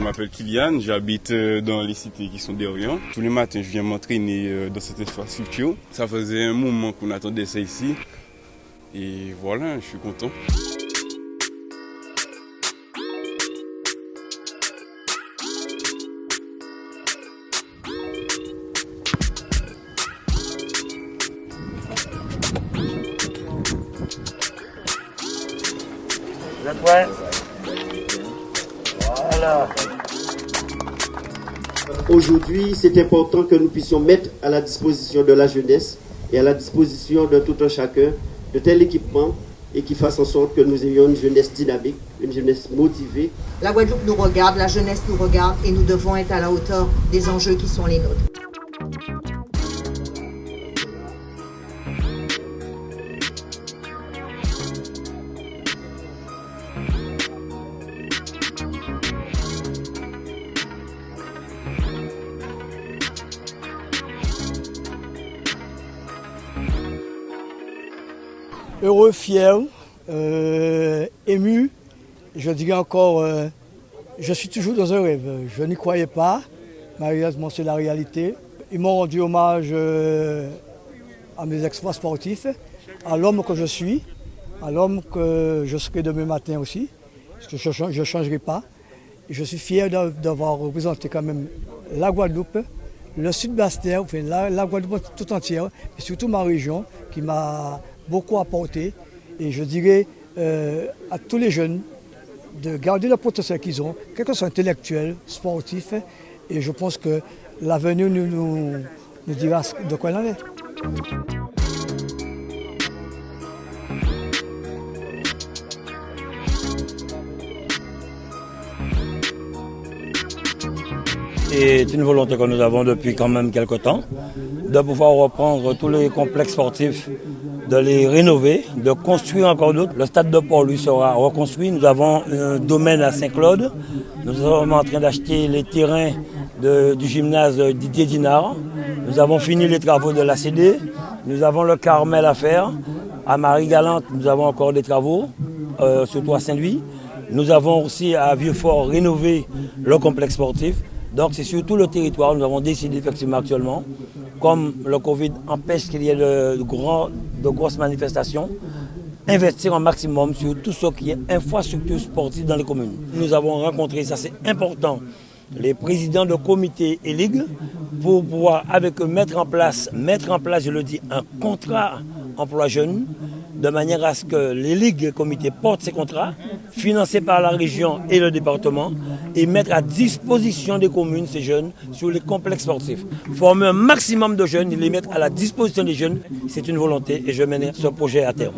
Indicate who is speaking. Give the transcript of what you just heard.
Speaker 1: Je m'appelle Kylian, j'habite euh, dans les cités qui sont derrière. Tous les matins, je viens m'entraîner euh, dans cette infrastructure. Ça faisait un moment qu'on attendait ça ici. Et voilà, je suis content.
Speaker 2: Aujourd'hui, c'est important que nous puissions mettre à la disposition de la jeunesse et à la disposition de tout un chacun de tel équipement et qui fasse en sorte que nous ayons une jeunesse dynamique, une jeunesse motivée.
Speaker 3: La Guadeloupe nous regarde, la jeunesse nous regarde et nous devons être à la hauteur des enjeux qui sont les nôtres.
Speaker 4: Heureux, fier, euh, ému. Je dirais encore, euh, je suis toujours dans un rêve. Je n'y croyais pas. Malheureusement, c'est la réalité. Ils m'ont rendu hommage euh, à mes exploits sportifs, à l'homme que je suis, à l'homme que je serai demain matin aussi, parce que je ne changerai pas. Je suis fier d'avoir représenté quand même la Guadeloupe, le sud bastère enfin, la Guadeloupe tout entière, et surtout ma région qui m'a beaucoup apporté. Et je dirais euh, à tous les jeunes de garder le potentiel qu'ils ont, quel que soit intellectuel, sportif. Et je pense que l'avenir nous, nous, nous dira de quoi il en est.
Speaker 5: C'est une volonté que nous avons depuis quand même quelques temps, de pouvoir reprendre tous les complexes sportifs de les rénover, de construire encore d'autres. Le stade de port, lui, sera reconstruit. Nous avons un domaine à Saint-Claude. Nous sommes en train d'acheter les terrains du gymnase Didier Dinard. Nous avons fini les travaux de la CD. Nous avons le Carmel à faire. À Marie-Galante, nous avons encore des travaux, euh, surtout à Saint-Louis. Nous avons aussi à Vieux-Fort rénové le complexe sportif. Donc c'est sur tout le territoire, nous avons décidé effectivement actuellement, comme le Covid empêche qu'il y ait de, grosses manifestations, investir un maximum sur tout ce qui est infrastructure sportive dans les communes. Nous avons rencontré, ça c'est important, les présidents de comités et ligues pour pouvoir avec eux mettre en place, mettre en place, je le dis, un contrat emploi jeune de manière à ce que les ligues et comités portent ces contrats, financés par la région et le département, et mettre à disposition des communes ces jeunes sur les complexes sportifs. Former un maximum de jeunes et les mettre à la disposition des jeunes, c'est une volonté et je mène ce projet à terme.